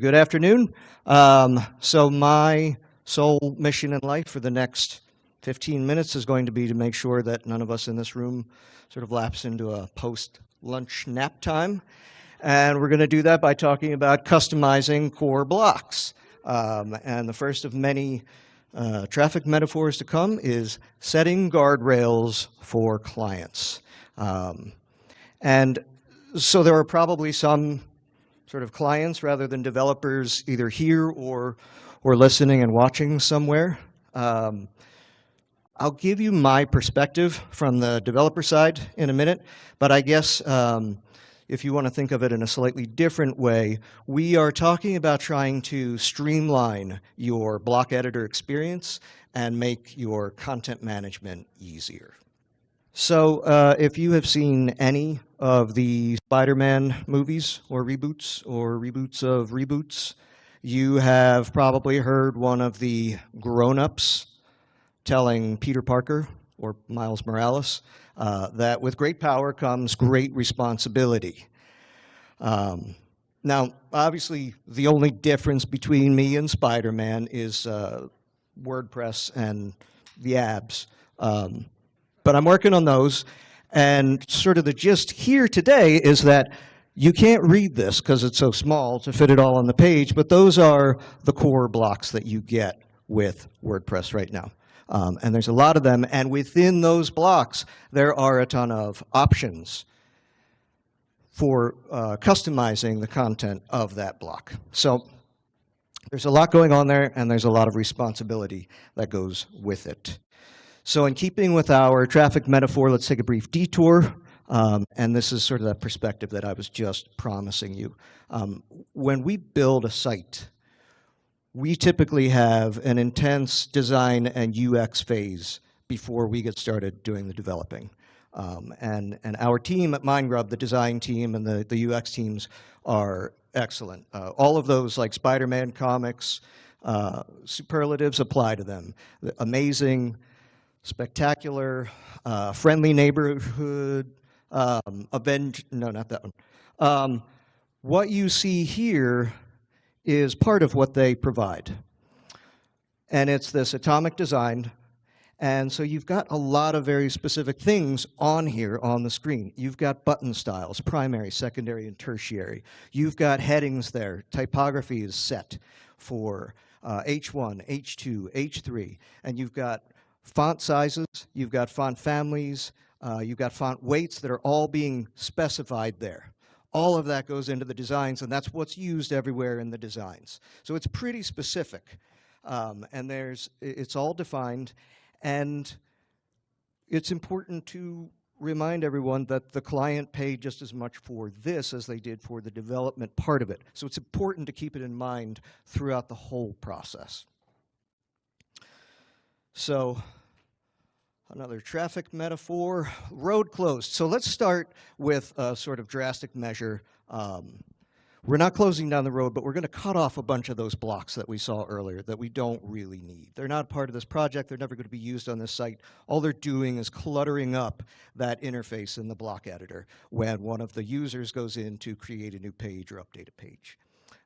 Good afternoon. Um, so my sole mission in life for the next 15 minutes is going to be to make sure that none of us in this room sort of lapse into a post-lunch nap time. And we're going to do that by talking about customizing core blocks. Um, and the first of many uh, traffic metaphors to come is setting guardrails for clients. Um, and so there are probably some sort of clients rather than developers either here or, or listening and watching somewhere. Um, I'll give you my perspective from the developer side in a minute, but I guess um, if you want to think of it in a slightly different way, we are talking about trying to streamline your block editor experience and make your content management easier. So uh, if you have seen any of the Spider-Man movies or reboots or reboots of reboots, you have probably heard one of the grown-ups telling Peter Parker or Miles Morales uh, that with great power comes great responsibility. Um, now, obviously, the only difference between me and Spider-Man is uh, WordPress and the abs. Um, but I'm working on those. And sort of the gist here today is that you can't read this because it's so small to fit it all on the page, but those are the core blocks that you get with WordPress right now. Um, and there's a lot of them, and within those blocks, there are a ton of options for uh, customizing the content of that block. So there's a lot going on there, and there's a lot of responsibility that goes with it. So in keeping with our traffic metaphor, let's take a brief detour. Um, and this is sort of that perspective that I was just promising you. Um, when we build a site, we typically have an intense design and UX phase before we get started doing the developing. Um, and, and our team at MindGrub, the design team and the, the UX teams are excellent. Uh, all of those like Spider-Man comics, uh, superlatives apply to them. Amazing, spectacular, uh, friendly neighborhood, um, avenge, no, not that one. Um, what you see here is part of what they provide. And it's this atomic design. And so you've got a lot of very specific things on here on the screen. You've got button styles, primary, secondary, and tertiary. You've got headings there. Typography is set for uh, H1, H2, H3. And you've got font sizes, you've got font families, uh, you've got font weights that are all being specified there. All of that goes into the designs, and that's what's used everywhere in the designs. So it's pretty specific, um, and there's it's all defined, and it's important to remind everyone that the client paid just as much for this as they did for the development part of it. So it's important to keep it in mind throughout the whole process. So another traffic metaphor, road closed. So let's start with a sort of drastic measure. Um, we're not closing down the road, but we're going to cut off a bunch of those blocks that we saw earlier that we don't really need. They're not part of this project. They're never going to be used on this site. All they're doing is cluttering up that interface in the block editor when one of the users goes in to create a new page or update a page.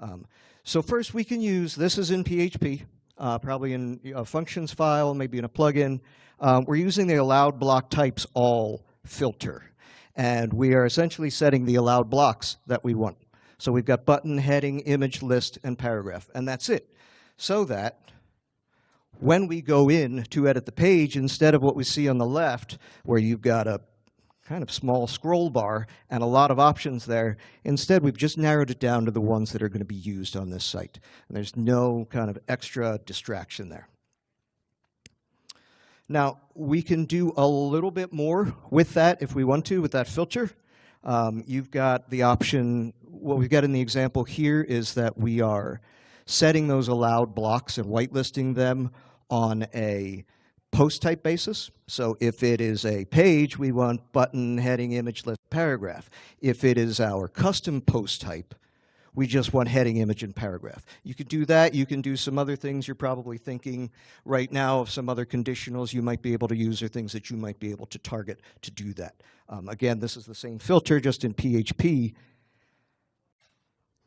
Um, so first we can use, this is in PHP uh, probably in a functions file, maybe in a plugin. Um, we're using the allowed block types all filter. And we are essentially setting the allowed blocks that we want. So we've got button, heading, image, list, and paragraph, and that's it. So that when we go in to edit the page, instead of what we see on the left, where you've got a kind of small scroll bar and a lot of options there. Instead, we've just narrowed it down to the ones that are going to be used on this site. And there's no kind of extra distraction there. Now, we can do a little bit more with that if we want to, with that filter. Um, you've got the option, what we've got in the example here is that we are setting those allowed blocks and whitelisting them on a post type basis. So if it is a page, we want button, heading, image, list, paragraph. If it is our custom post type, we just want heading, image, and paragraph. You could do that. You can do some other things. You're probably thinking right now of some other conditionals you might be able to use or things that you might be able to target to do that. Um, again, this is the same filter, just in PHP.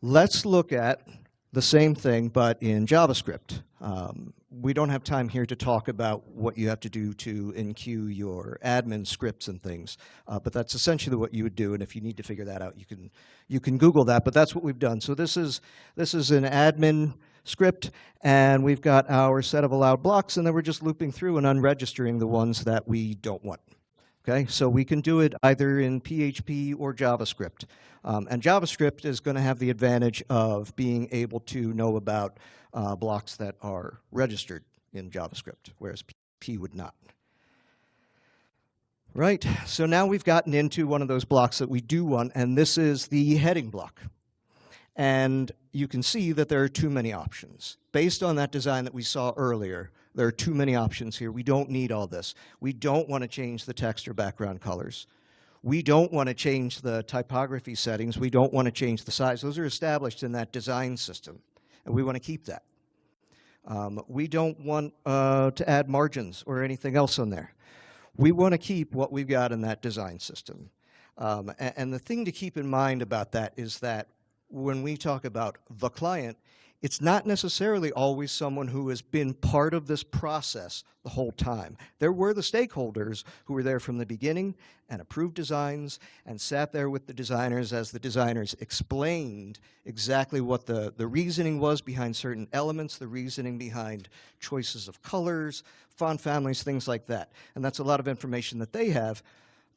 Let's look at the same thing, but in JavaScript. Um, we don't have time here to talk about what you have to do to enqueue your admin scripts and things, uh, but that's essentially what you would do. And if you need to figure that out, you can you can Google that. But that's what we've done. So this is this is an admin script, and we've got our set of allowed blocks, and then we're just looping through and unregistering the ones that we don't want. Okay, so we can do it either in PHP or JavaScript. Um, and JavaScript is going to have the advantage of being able to know about uh, blocks that are registered in JavaScript, whereas P would not. Right, so now we've gotten into one of those blocks that we do want, and this is the heading block. And you can see that there are too many options. Based on that design that we saw earlier, there are too many options here. We don't need all this. We don't want to change the text or background colors. We don't want to change the typography settings. We don't want to change the size. Those are established in that design system, and we want to keep that. Um, we don't want uh, to add margins or anything else on there. We want to keep what we've got in that design system. Um, and, and the thing to keep in mind about that is that when we talk about the client, it's not necessarily always someone who has been part of this process the whole time. There were the stakeholders who were there from the beginning and approved designs and sat there with the designers as the designers explained exactly what the, the reasoning was behind certain elements, the reasoning behind choices of colors, font families, things like that. And that's a lot of information that they have.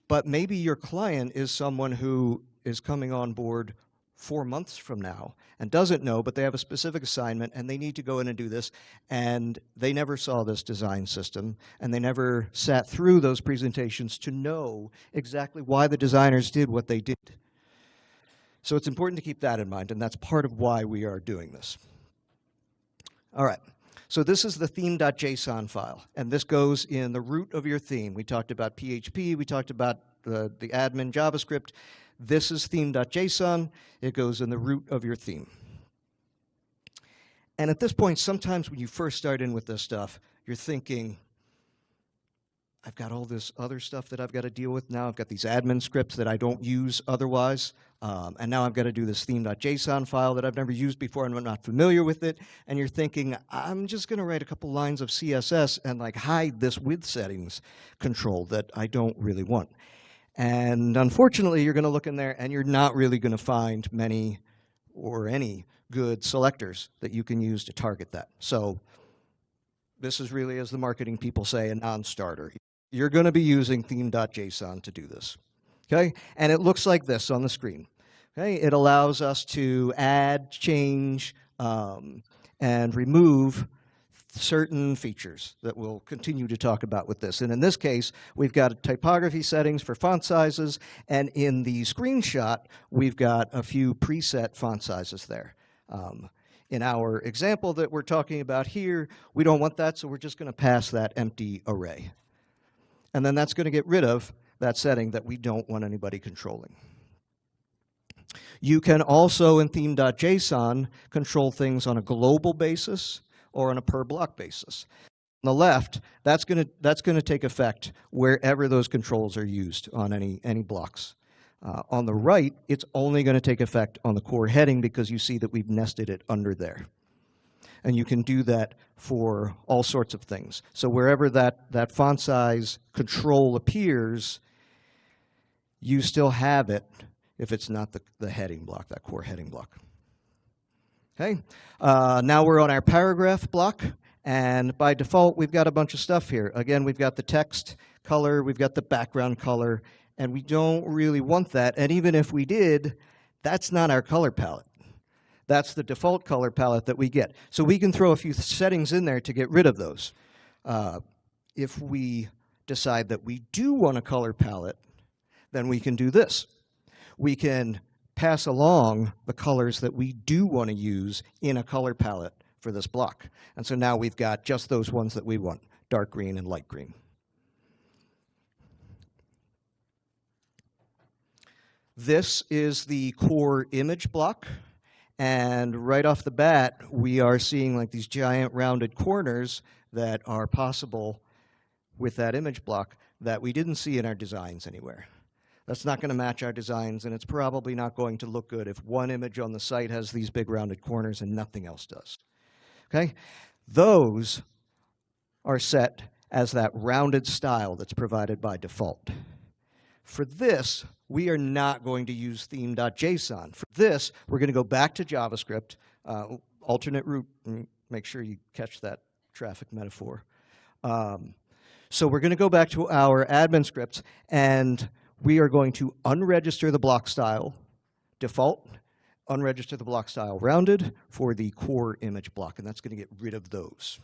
But maybe your client is someone who is coming on board four months from now and doesn't know, but they have a specific assignment and they need to go in and do this. And they never saw this design system and they never sat through those presentations to know exactly why the designers did what they did. So it's important to keep that in mind and that's part of why we are doing this. All right. So this is the theme.json file, and this goes in the root of your theme. We talked about PHP, we talked about the, the admin JavaScript, this is theme.json. It goes in the root of your theme. And at this point, sometimes when you first start in with this stuff, you're thinking, I've got all this other stuff that I've got to deal with now. I've got these admin scripts that I don't use otherwise. Um, and now I've got to do this theme.json file that I've never used before and I'm not familiar with it. And you're thinking, I'm just going to write a couple lines of CSS and like hide this width settings control that I don't really want. And unfortunately, you're going to look in there and you're not really going to find many or any good selectors that you can use to target that. So this is really, as the marketing people say, a non-starter. You're going to be using theme.json to do this. Okay? And it looks like this on the screen. Okay? It allows us to add, change, um, and remove certain features that we'll continue to talk about with this. And in this case, we've got typography settings for font sizes, and in the screenshot, we've got a few preset font sizes there. Um, in our example that we're talking about here, we don't want that, so we're just going to pass that empty array. And then that's going to get rid of that setting that we don't want anybody controlling. You can also, in theme.json, control things on a global basis or on a per block basis. On the left, that's going to that's going to take effect wherever those controls are used on any any blocks. Uh, on the right, it's only going to take effect on the core heading because you see that we've nested it under there. And you can do that for all sorts of things. So wherever that, that font size control appears, you still have it if it's not the, the heading block, that core heading block. Okay, uh, now we're on our paragraph block, and by default, we've got a bunch of stuff here. Again, we've got the text color, we've got the background color, and we don't really want that. And even if we did, that's not our color palette. That's the default color palette that we get. So we can throw a few settings in there to get rid of those. Uh, if we decide that we do want a color palette, then we can do this. We can pass along the colors that we do want to use in a color palette for this block. And so now we've got just those ones that we want, dark green and light green. This is the core image block. And right off the bat, we are seeing like these giant rounded corners that are possible with that image block that we didn't see in our designs anywhere. That's not going to match our designs, and it's probably not going to look good if one image on the site has these big rounded corners and nothing else does. Okay? Those are set as that rounded style that's provided by default. For this, we are not going to use theme.json. For this, we're going to go back to JavaScript, uh, alternate route, make sure you catch that traffic metaphor. Um, so we're going to go back to our admin scripts, and we are going to unregister the block style default, unregister the block style rounded for the core image block, and that's going to get rid of those.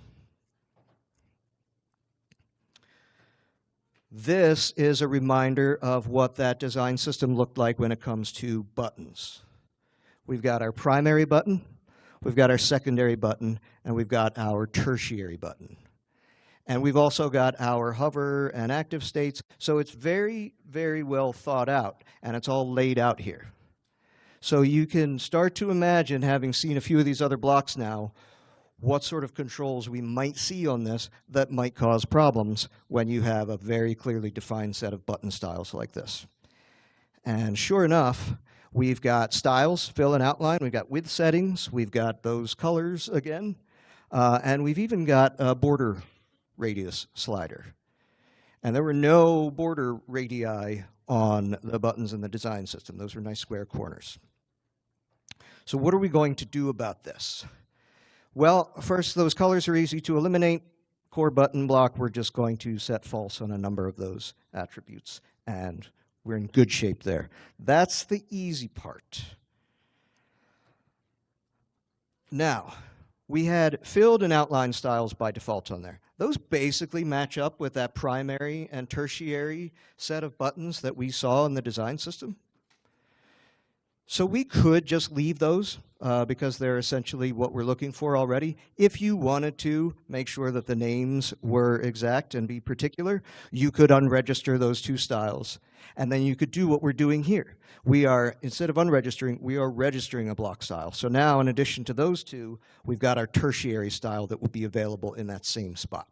This is a reminder of what that design system looked like when it comes to buttons. We've got our primary button, we've got our secondary button, and we've got our tertiary button. And we've also got our hover and active states. So it's very, very well thought out, and it's all laid out here. So you can start to imagine, having seen a few of these other blocks now, what sort of controls we might see on this that might cause problems when you have a very clearly defined set of button styles like this. And sure enough, we've got styles, fill and outline, we've got width settings, we've got those colors again, uh, and we've even got a border radius slider. And there were no border radii on the buttons in the design system. Those were nice square corners. So what are we going to do about this? Well, first, those colors are easy to eliminate. Core button block, we're just going to set false on a number of those attributes, and we're in good shape there. That's the easy part. Now, we had filled and outline styles by default on there. Those basically match up with that primary and tertiary set of buttons that we saw in the design system. So we could just leave those uh, because they're essentially what we're looking for already. If you wanted to make sure that the names were exact and be particular, you could unregister those two styles. And then you could do what we're doing here. We are, instead of unregistering, we are registering a block style. So now, in addition to those two, we've got our tertiary style that will be available in that same spot.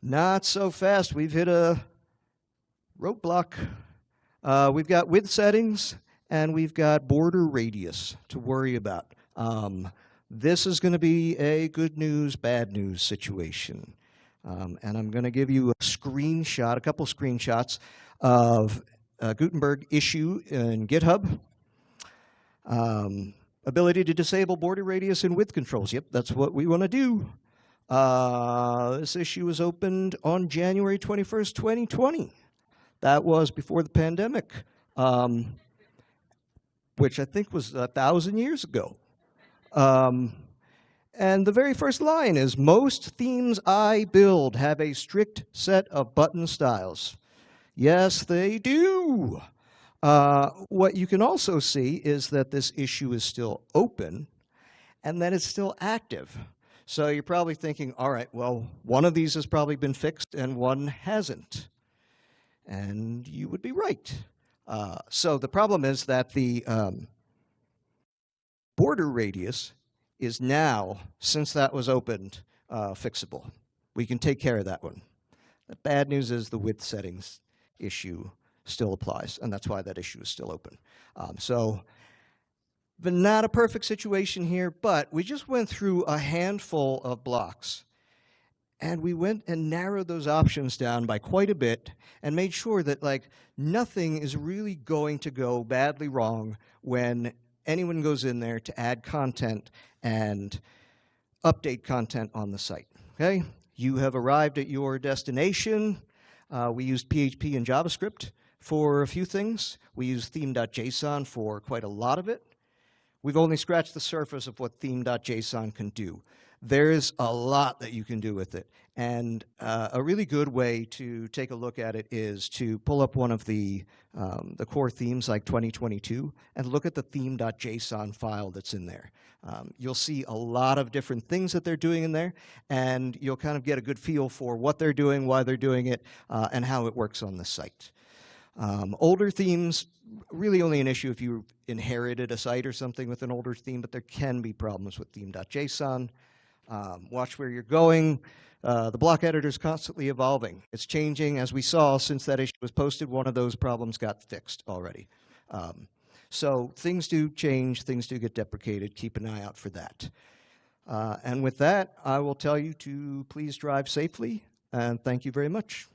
Not so fast. We've hit a roadblock. Uh, we've got width settings and we've got border radius to worry about. Um, this is going to be a good news, bad news situation. Um, and I'm going to give you a screenshot, a couple screenshots of a Gutenberg issue in GitHub. Um, ability to disable border radius and width controls. Yep, that's what we want to do. Uh, this issue was opened on January 21st, 2020. That was before the pandemic, um, which I think was a thousand years ago. Um, and the very first line is, most themes I build have a strict set of button styles. Yes, they do. Uh, what you can also see is that this issue is still open and that it's still active. So you're probably thinking, all right, well, one of these has probably been fixed and one hasn't. And you would be right. Uh, so the problem is that the um, border radius is now, since that was opened, uh, fixable. We can take care of that one. The bad news is the width settings issue still applies, and that's why that issue is still open. Um, so, but not a perfect situation here, but we just went through a handful of blocks and we went and narrowed those options down by quite a bit and made sure that like nothing is really going to go badly wrong when anyone goes in there to add content and update content on the site, okay? You have arrived at your destination. Uh, we used PHP and JavaScript for a few things. We used theme.json for quite a lot of it. We've only scratched the surface of what theme.json can do there's a lot that you can do with it. And uh, a really good way to take a look at it is to pull up one of the, um, the core themes like 2022 and look at the theme.json file that's in there. Um, you'll see a lot of different things that they're doing in there, and you'll kind of get a good feel for what they're doing, why they're doing it, uh, and how it works on the site. Um, older themes, really only an issue if you inherited a site or something with an older theme, but there can be problems with theme.json. Um, watch where you're going. Uh, the block editor is constantly evolving. It's changing. As we saw, since that issue was posted, one of those problems got fixed already. Um, so things do change, things do get deprecated. Keep an eye out for that. Uh, and with that, I will tell you to please drive safely, and thank you very much.